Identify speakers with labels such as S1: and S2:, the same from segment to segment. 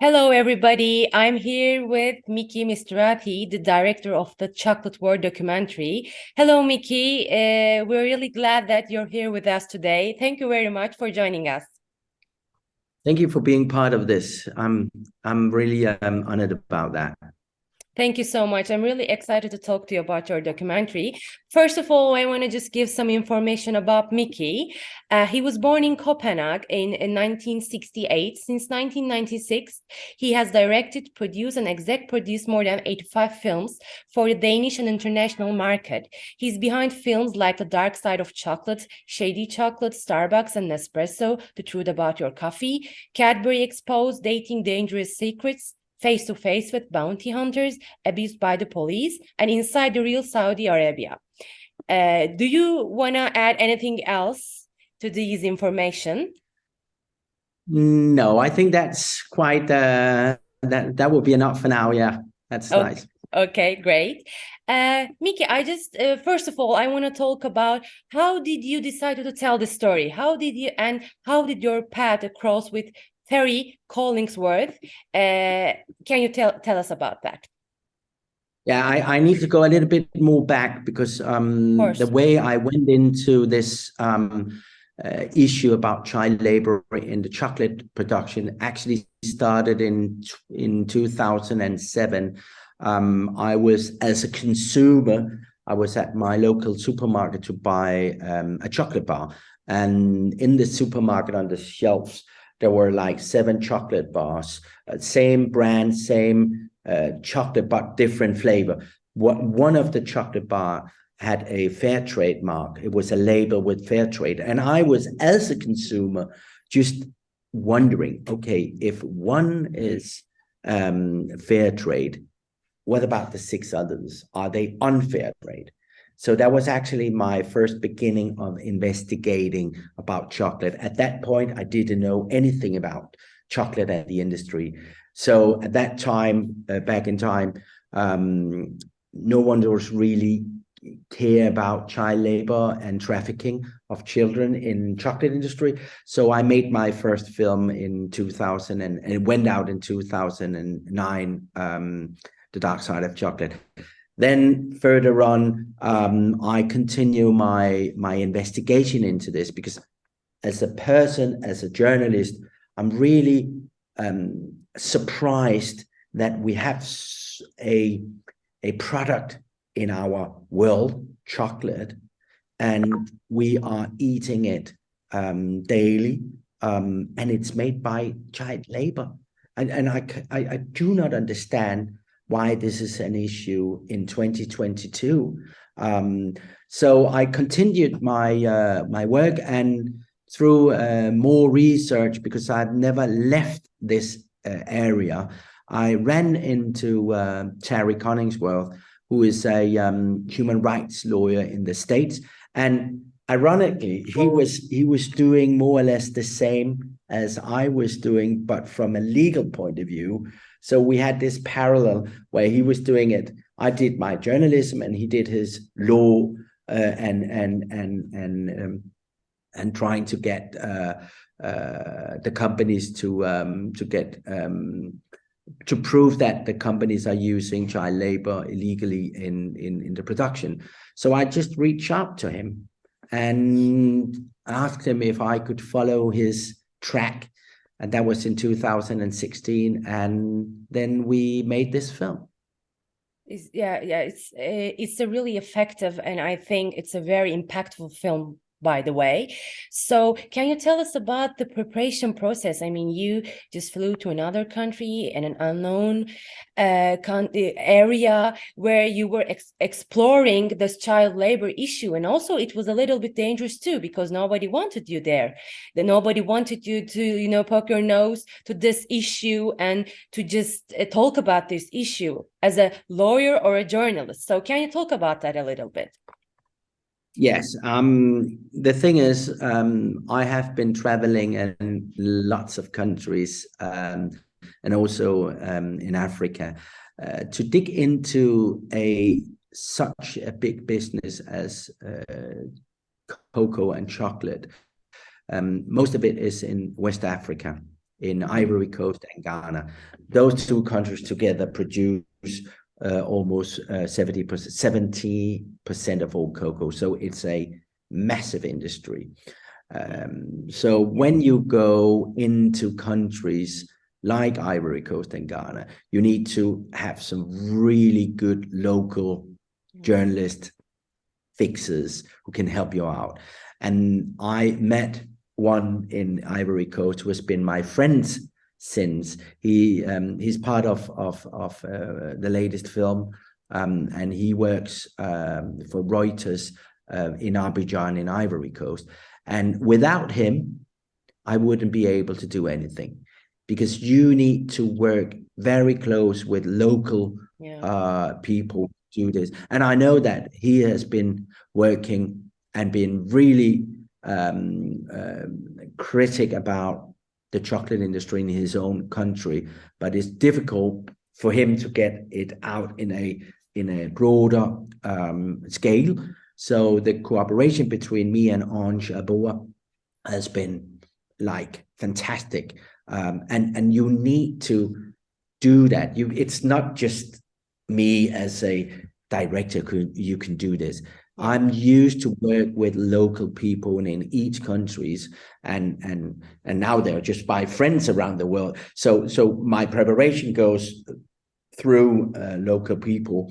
S1: Hello, everybody. I'm here with Miki Mistrati, the director of the Chocolate War documentary. Hello, Miki. Uh, we're really glad that you're here with us today. Thank you very much for joining us.
S2: Thank you for being part of this. I'm I'm really um, honored about that.
S1: Thank you so much. I'm really excited to talk to you about your documentary. First of all, I want to just give some information about Miki. Uh, he was born in Copenhagen in, in 1968. Since 1996, he has directed, produced, and exec produced more than 85 films for the Danish and international market. He's behind films like The Dark Side of Chocolate, Shady Chocolate, Starbucks, and Nespresso, The Truth About Your Coffee, Cadbury Exposed, Dating Dangerous Secrets, face to face with bounty hunters abused by the police and inside the real Saudi Arabia. Uh, do you want to add anything else to these information?
S2: No, I think that's quite uh, that that would be enough for now. Yeah, that's
S1: okay.
S2: nice.
S1: Okay, great. Uh, Miki, I just uh, first of all, I want to talk about how did you decide to tell the story? How did you and how did your path cross with Terry Collingsworth. Uh, can you tell tell us about that?
S2: Yeah, I, I need to go a little bit more back because um, the way I went into this um, uh, issue about child labor in the chocolate production actually started in in 2007. Um, I was as a consumer, I was at my local supermarket to buy um, a chocolate bar, and in the supermarket on the shelves there were like seven chocolate bars, uh, same brand, same uh, chocolate, but different flavor. What one of the chocolate bar had a fair trade mark. It was a label with fair trade. And I was, as a consumer, just wondering, okay, if one is um, fair trade, what about the six others? Are they unfair trade? So that was actually my first beginning of investigating about chocolate. At that point, I didn't know anything about chocolate and the industry. So at that time, uh, back in time, um, no one was really care about child labor and trafficking of children in chocolate industry. So I made my first film in 2000 and, and it went out in 2009, um, The Dark Side of Chocolate. Then further on, um, I continue my my investigation into this because as a person, as a journalist, I'm really um, surprised that we have a a product in our world, chocolate, and we are eating it um, daily, um, and it's made by child labor. And, and I, I, I do not understand why this is an issue in 2022. Um, so I continued my uh, my work and through uh, more research because I've never left this uh, area. I ran into uh, Terry Collingsworth, who is a um, human rights lawyer in the states, and ironically, he was he was doing more or less the same as I was doing, but from a legal point of view. So we had this parallel where he was doing it. I did my journalism, and he did his law uh, and and and and um, and trying to get uh, uh, the companies to um, to get um, to prove that the companies are using child labor illegally in in in the production. So I just reached out to him and asked him if I could follow his track and that was in 2016 and then we made this film.
S1: It's, yeah yeah it's eh, it's a really effective and i think it's a very impactful film by the way. So can you tell us about the preparation process? I mean, you just flew to another country in an unknown uh, eh, area where you were ex exploring this child labor issue. And also it was a little bit dangerous too, because nobody wanted you there. That nobody wanted you to, you know, poke your nose to this issue and to just uh, talk about this issue as a lawyer or a journalist. So can you talk about that a little bit?
S2: Yes. Um, the thing is, um, I have been traveling in lots of countries um, and also um, in Africa uh, to dig into a such a big business as uh, cocoa and chocolate. Um, most of it is in West Africa, in Ivory Coast and Ghana. Those two countries together produce uh, almost uh, 70 percent of all cocoa. So it's a massive industry. Um, so when you go into countries like Ivory Coast and Ghana, you need to have some really good local journalist fixers who can help you out. And I met one in Ivory Coast who has been my friend since he um, he's part of of of uh, the latest film um, and he works um, for Reuters uh, in Abidjan in Ivory Coast and without him I wouldn't be able to do anything because you need to work very close with local yeah. uh, people to do this. And I know that he has been working and been really um, uh, critic about the chocolate industry in his own country, but it's difficult for him to get it out in a in a broader um, scale. So the cooperation between me and Ange Aboa has been like fantastic. Um, and and you need to do that. You it's not just me as a director who you can do this i'm used to work with local people in each countries and and and now they're just by friends around the world. So so my preparation goes through uh, local people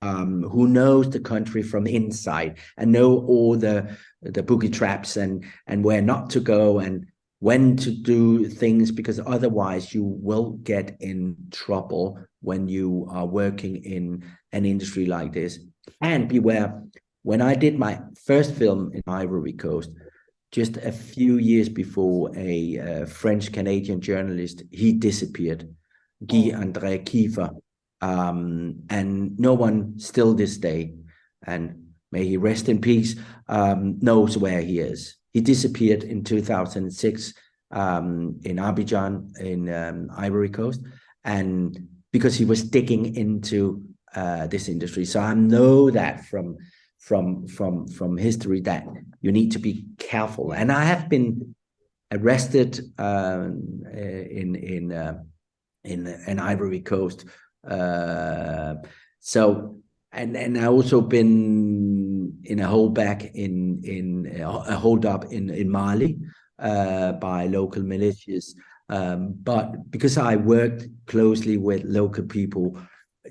S2: um, who knows the country from inside and know all the the boogie traps and and where not to go and when to do things because otherwise you will get in trouble when you are working in an industry like this. And beware when i did my first film in ivory coast just a few years before a uh, french canadian journalist he disappeared guy oh. andre Kieffer um, and no one still this day and may he rest in peace um, knows where he is he disappeared in 2006 um, in Abidjan in um, Ivory Coast, and because he was digging into uh, this industry. So I know that from from from from history that you need to be careful. And I have been arrested um, in in uh, in in Ivory Coast. Uh, so and and I also been in a holdback in in a hold up in in Mali uh, by local militias. Um, but because I worked closely with local people,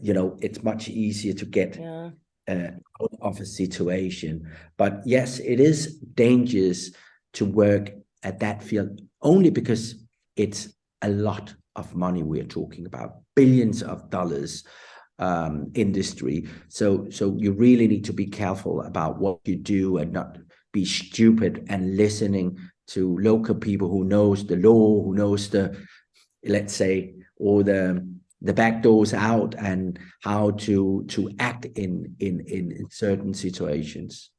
S2: you know, it's much easier to get yeah. Out of a situation. But yes, it is dangerous to work at that field only because it's a lot of money we're talking about, billions of dollars um, industry. So, so you really need to be careful about what you do and not be stupid and listening to local people who knows the law, who knows the, let's say, all the the back doors out and how to to act in in in certain situations.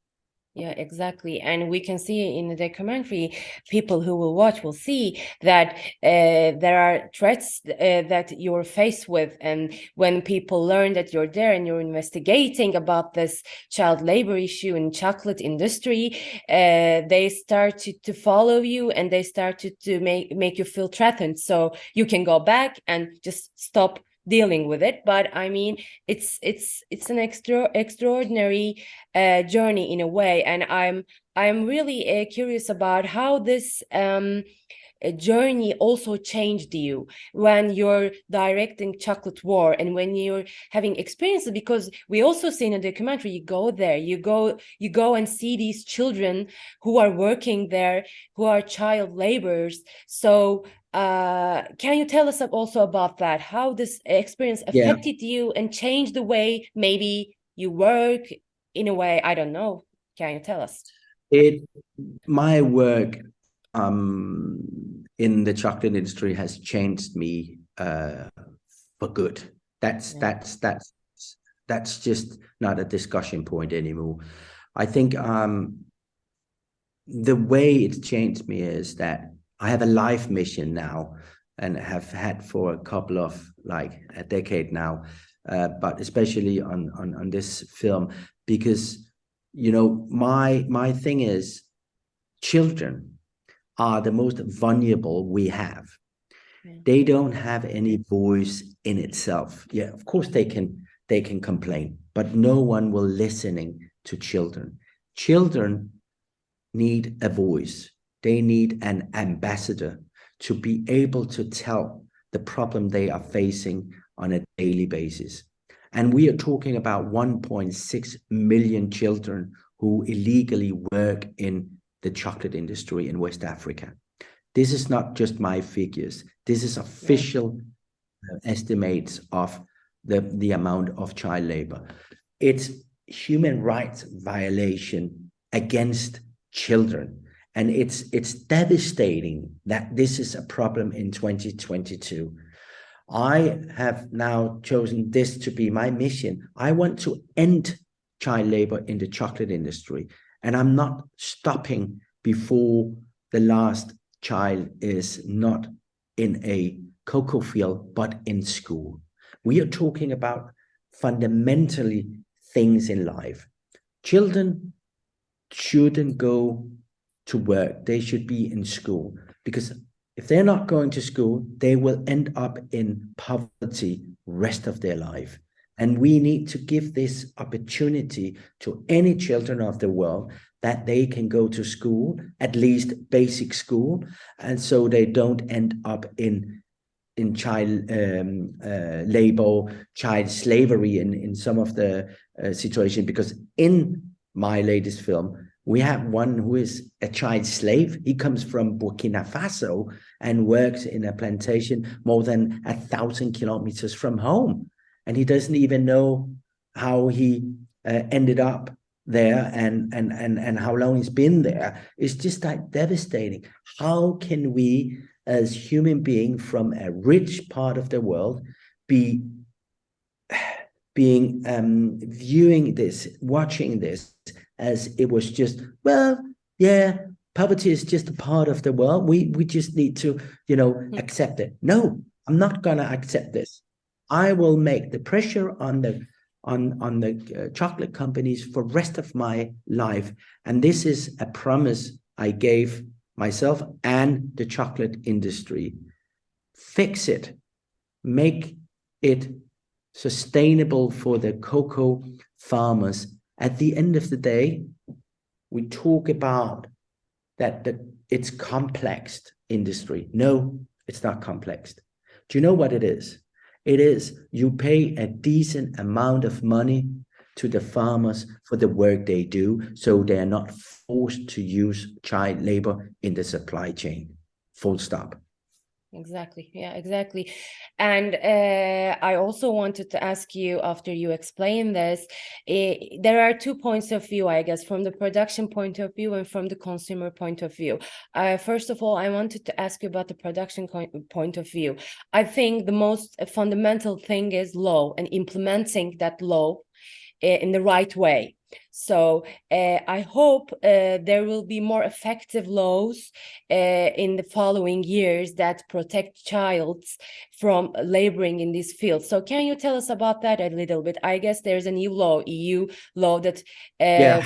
S1: Yeah, exactly. And we can see in the documentary, people who will watch will see that uh, there are threats uh, that you're faced with. And when people learn that you're there and you're investigating about this child labor issue in chocolate industry, uh, they start to, to follow you and they start to, to make, make you feel threatened. So you can go back and just stop dealing with it but i mean it's it's it's an extra extraordinary uh, journey in a way and i'm i'm really uh, curious about how this um, uh, journey also changed you when you're directing chocolate war and when you're having experiences because we also see in a documentary you go there you go you go and see these children who are working there who are child laborers. So uh, can you tell us also about that? How this experience affected yeah. you and changed the way maybe you work in a way? I don't know. Can you tell us?
S2: It my work um, in the chocolate industry has changed me uh, for good. That's yeah. that's that's that's just not a discussion point anymore. I think um, the way it's changed me is that I have a life mission now and have had for a couple of like a decade now, uh, but especially on, on, on this film, because, you know, my, my thing is children are the most vulnerable we have. they don't have any voice in itself. Yeah, of course they can they can complain, but no one will listening to children. Children need a voice. They need an ambassador to be able to tell the problem they are facing on a daily basis. And we are talking about 1.6 million children who illegally work in the chocolate industry in West Africa. This is not just my figures. This is official uh, estimates of the, the amount of child labor. It's human rights violation against children. And it's it's devastating that this is a problem in 2022. I have now chosen this to be my mission. I want to end child labor in the chocolate industry. And I'm not stopping before the last child is not in a cocoa field, but in school. We are talking about fundamentally things in life. Children shouldn't go to work. They should be in school because if they're not going to school, they will end up in poverty rest of their life. And we need to give this opportunity to any children of the world that they can go to school, at least basic school, and so they don't end up in in child um, uh, labor, child slavery in, in some of the uh, situation. Because in my latest film, we have one who is a child slave. He comes from Burkina Faso and works in a plantation more than a thousand kilometers from home. And he doesn't even know how he uh, ended up there and, and, and, and how long he's been there. It's just like devastating. How can we, as human beings from a rich part of the world, be being um, viewing this, watching this as it was just, well, yeah, poverty is just a part of the world. We we just need to, you know, mm. accept it. No, I'm not gonna accept this. I will make the pressure on the on on the uh, chocolate companies for rest of my life, and this is a promise I gave myself and the chocolate industry. Fix it, make it sustainable for the cocoa farmers at the end of the day, we talk about that, that it's complex industry. No, it's not complex. Do you know what it is? It is you pay a decent amount of money to the farmers for the work they do, so they are not forced to use child labor in the supply chain. Full stop.
S1: Exactly. Yeah, exactly. And uh, I also wanted to ask you after you explain this, uh, there are two points of view, I guess, from the production point of view and from the consumer point of view. Uh, first of all, I wanted to ask you about the production point of view. I think the most fundamental thing is law and implementing that law eh, in the right way so uh, I hope uh, there will be more effective laws uh, in the following years that protect childs from laboring in this field. So can you tell us about that a little bit? I guess there's a new law, EU law that yeah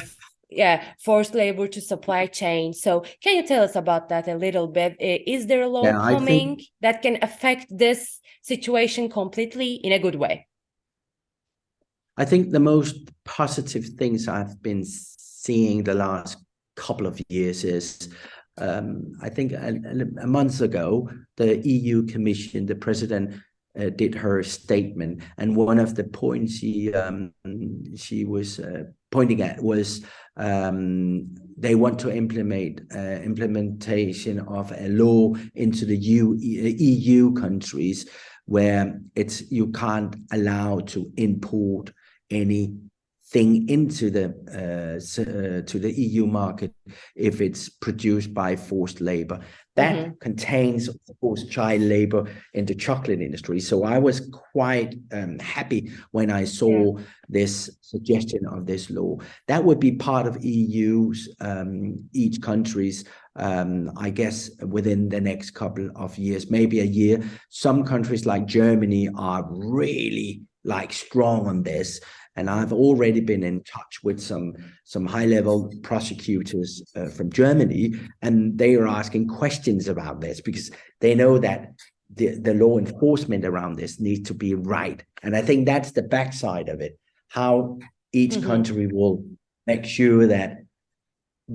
S1: yeah forced labor to supply chain so can you tell us about that a little bit is there a law yeah, coming think... that can affect this situation completely in a good way
S2: I think the most positive things I've been seeing the last couple of years is um, I think a, a, month ago, the EU Commission, the president uh, did her statement, and one of the points she um, she was uh, pointing at was um, they want to implement uh, implementation of a law into the EU, EU countries where it's you can't allow to import anything into the uh, to the EU market if it's produced by forced labor. That mm -hmm. contains, of course, child labor in the chocolate industry. So I was quite um, happy when I saw yeah. this suggestion of this law. That would be part of EU's, um, each country's um, I guess within the next couple of years, maybe a year. Some countries like Germany are really like strong on this. And I've already been in touch with some some high level prosecutors uh, from Germany, and they are asking questions about this because they know that the, the law enforcement around this needs to be right. And I think that's the backside of it, how each mm -hmm. country will make sure that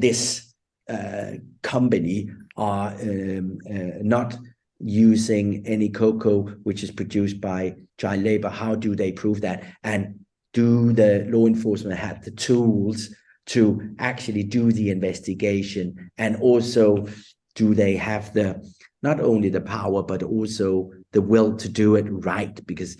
S2: this uh, company are um, uh, not using any cocoa which is produced by child labor. How do they prove that? And do the law enforcement have the tools to actually do the investigation? And also, do they have the not only the power but also the will to do it right because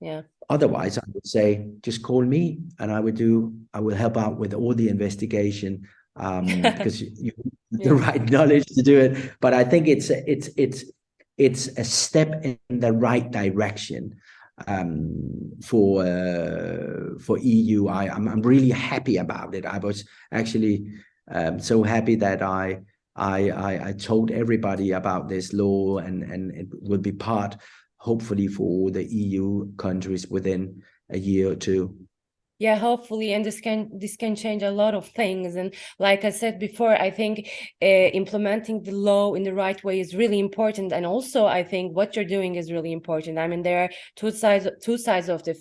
S1: yeah
S2: otherwise i would say just call me and i would do i will help out with all the investigation um because you, you yeah. the right knowledge to do it but i think it's it's it's it's a step in the right direction um, for uh, for EU. I, I'm, I'm really happy about it. I was actually um, so happy that I I, I, I told everybody about this law and, and it will be part, hopefully, for all the EU countries within a year or two.
S1: Yeah, hopefully, and this can this can change a lot of things. And like I said before, I think uh, implementing the law in the right way is really important. And also, I think what you're doing is really important. I mean, there are two sides two sides of the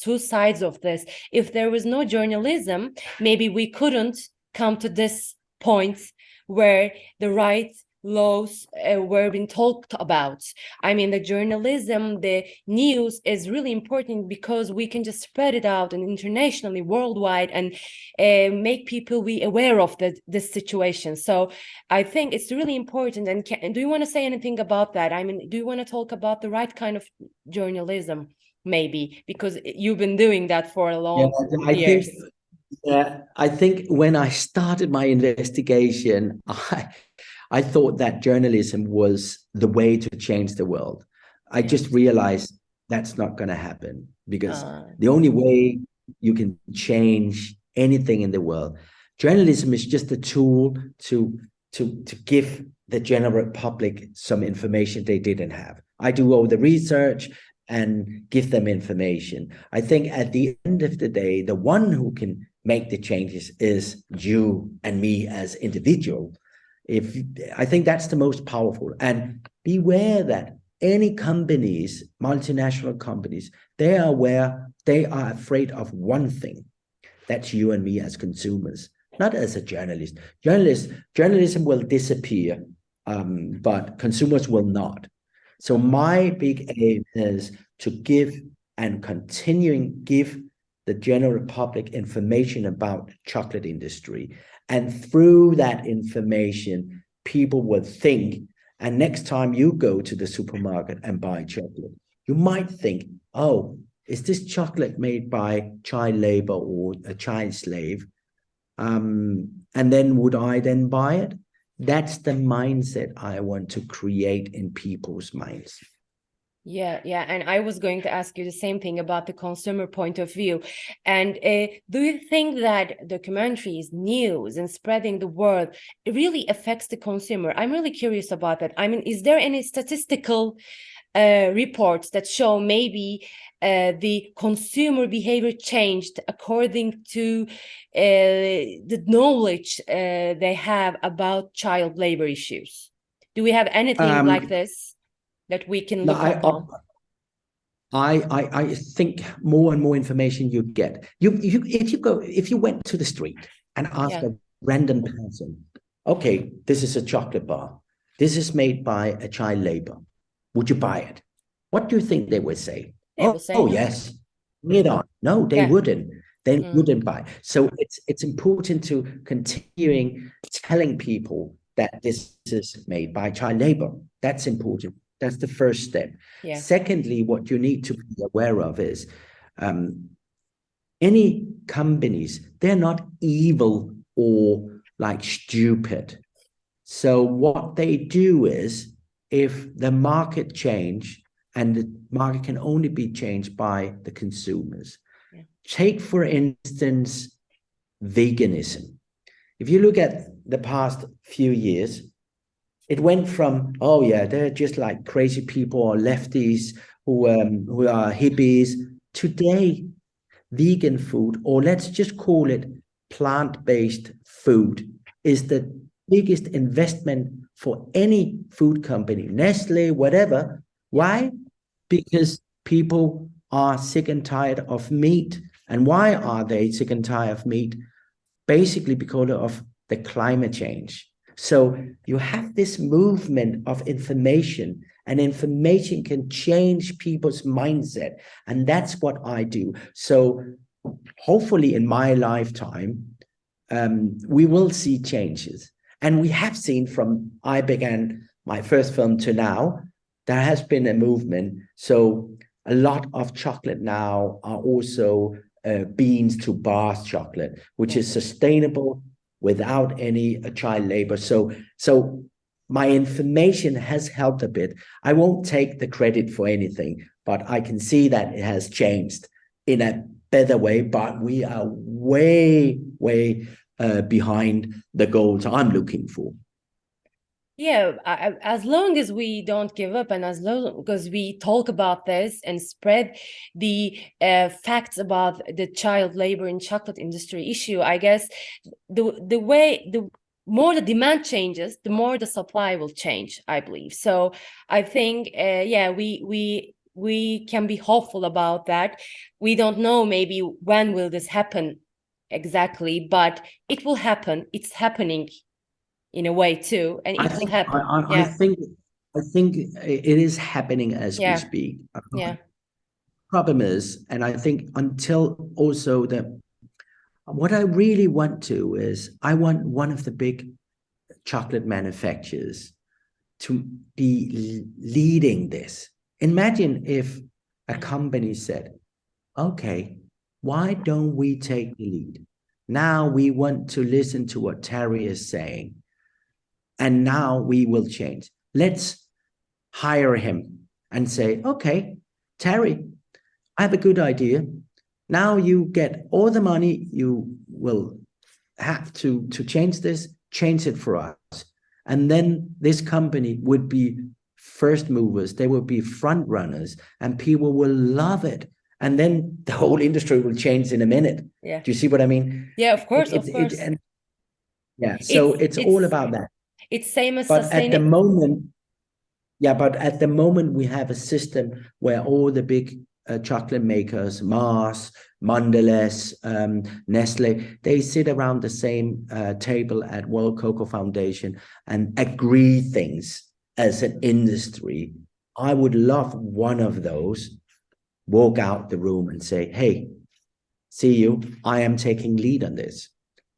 S1: two sides of this. If there was no journalism, maybe we couldn't come to this point where the rights laws uh, were being talked about. I mean, the journalism, the news is really important because we can just spread it out and internationally, worldwide, and uh, make people be aware of the, this situation. So I think it's really important. And can, do you want to say anything about that? I mean, do you want to talk about the right kind of journalism? Maybe because you've been doing that for a long yeah, I years.
S2: Think yeah, I think when I started my investigation, I I thought that journalism was the way to change the world. I just realized that's not going to happen because uh. the only way you can change anything in the world, journalism is just a tool to to to give the general public some information they didn't have. I do all the research and give them information. I think at the end of the day, the one who can make the changes is you and me as individual. If I think that's the most powerful and beware that any companies, multinational companies, they are aware, they are afraid of one thing. That's you and me as consumers, not as a journalist. Journalist, journalism will disappear, um, but consumers will not. So my big aim is to give and continuing give the general public information about chocolate industry. And through that information, people would think, and next time you go to the supermarket and buy chocolate, you might think, oh, is this chocolate made by child labor or a child slave? Um, and then would I then buy it? That's the mindset I want to create in people's minds.
S1: Yeah, yeah. And I was going to ask you the same thing about the consumer point of view. And uh, do you think that documentaries, news, and spreading the word really affects the consumer? I'm really curious about that. I mean, is there any statistical uh, reports that show maybe uh, the consumer behavior changed according to uh, the knowledge uh, they have about child labor issues? Do we have anything um, like this? That we can look no,
S2: I, I, I think more and more information you get. You, you, if you go, if you went to the street and asked yeah. a random person, okay, this is a chocolate bar. This is made by a child labor. Would you buy it? What do you think they would say?
S1: They
S2: oh,
S1: say
S2: oh no. yes. Bring it on. No, they yeah. wouldn't. They mm. wouldn't buy. So it's it's important to continuing telling people that this is made by child labor. That's important. That's the first step.
S1: Yeah.
S2: Secondly, what you need to be aware of is um, any companies, they're not evil or like stupid. So what they do is if the market change and the market can only be changed by the consumers. Yeah. Take, for instance, veganism. If you look at the past few years, it went from oh yeah they're just like crazy people or lefties who um who are hippies today vegan food or let's just call it plant-based food is the biggest investment for any food company nestle whatever Why? Because people are sick and tired of meat. And why are they sick and tired of meat? Basically because of the climate change. So you have this movement of information and information can change people's mindset. And that's what I do. So hopefully in my lifetime, um, we will see changes. And we have seen from I began my first film to now, there has been a movement. So a lot of chocolate now are also uh, beans to bars chocolate, which is sustainable without any uh, child labor. So, so my information has helped a bit. I won't take the credit for anything, but I can see that it has changed in a better way, but we are way, way uh, behind the goals I'm looking for
S1: yeah I, as long as we don't give up and as long as we talk about this and spread the uh, facts about the child labor in chocolate industry issue i guess the the way the more the demand changes the more the supply will change i believe. So i think uh, yeah we we we can be hopeful about that. We don't know maybe when will this happen exactly but it will happen. It's happening in a way too, and it I will
S2: think,
S1: happen.
S2: I, I, yeah. I, think I think it is happening as yeah. we speak.
S1: Um, yeah.
S2: Problem is, and I think until also the what I really want to is I want one of the big chocolate manufacturers to be leading this. Imagine if a company said, okay, why don't we take the lead? Now we want to listen to what Terry is saying and now we will change. Let's hire him and say, okay, Terry, I have a good idea. Now you get all the money you will have to, to change this, change it for us. And then this company would be first movers, they will be front runners, and people will love it. And then the whole industry will change in a minute.
S1: Yeah.
S2: Do you see what I mean?
S1: Yeah, of course, it, of course. It,
S2: and, yeah, so it's, it's, it's all about that.
S1: It's same as
S2: but at the moment, yeah, but at the moment we have a system where all the big uh, chocolate makers, Mars, Mondelez, um, Nestle, they sit around the same uh, table at World Cocoa Foundation and agree things as an industry. I would love one of those walk out the room and say, hey, see you, I am taking lead on this.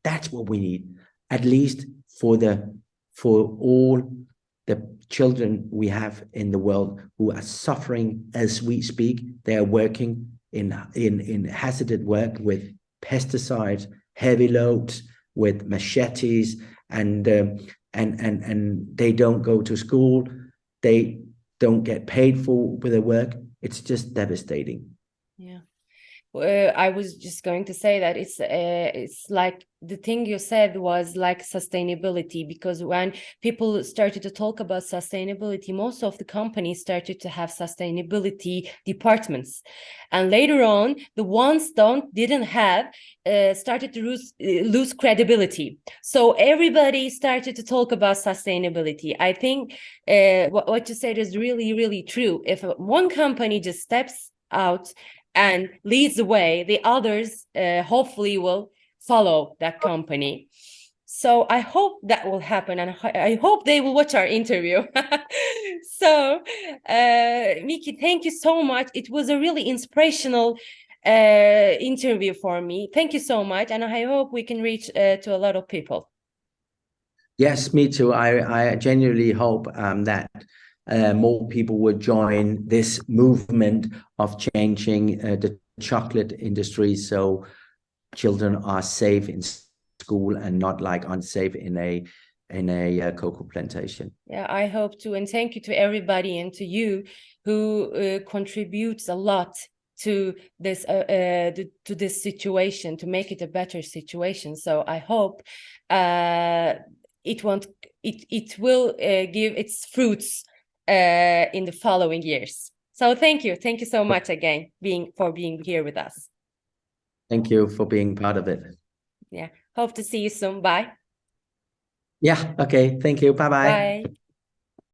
S2: That's what we need, at least for the for all the children we have in the world who are suffering as we speak. They are working in, in, in hazardous work with pesticides, heavy loads, with machetes, and, um, and, and, and they don't go to school. They don't get paid for with their work. It's just devastating.
S1: Yeah. Uh, I was just going to say that it's uh, it's like the thing you said was like sustainability because when people started to talk about sustainability most of the companies started to have sustainability departments. And later on the ones don't didn't have uh, started to lose uh, lose credibility. So everybody started to talk about sustainability. I think what, what you said is really really true. If one company just steps out and leads the way the others uh, hopefully will follow that company. So I hope that will happen, and I hope they will watch our interview. so, uh, Miki, thank you so much. It was a really inspirational uh, interview for me. Thank you so much, and I hope we can reach uh, to a lot of people.
S2: Yes, me too. I, I genuinely hope um, that uh, more people would join this movement of changing uh, the chocolate industry. So children are safe in school and not like unsafe in a in a uh, cocoa plantation.
S1: Yeah, I hope to, and thank you to everybody and to you who uh, contributes a lot to this uh, uh, to this situation to make it a better situation. So I hope uh, it won't it it will uh, give its fruits uh, in the following years. So thank you, thank you so much again being for being here with us.
S2: Thank you for being part of it.
S1: Yeah. Hope to see you soon. Bye.
S2: Yeah. Okay. Thank you. Bye-bye.
S1: Bye.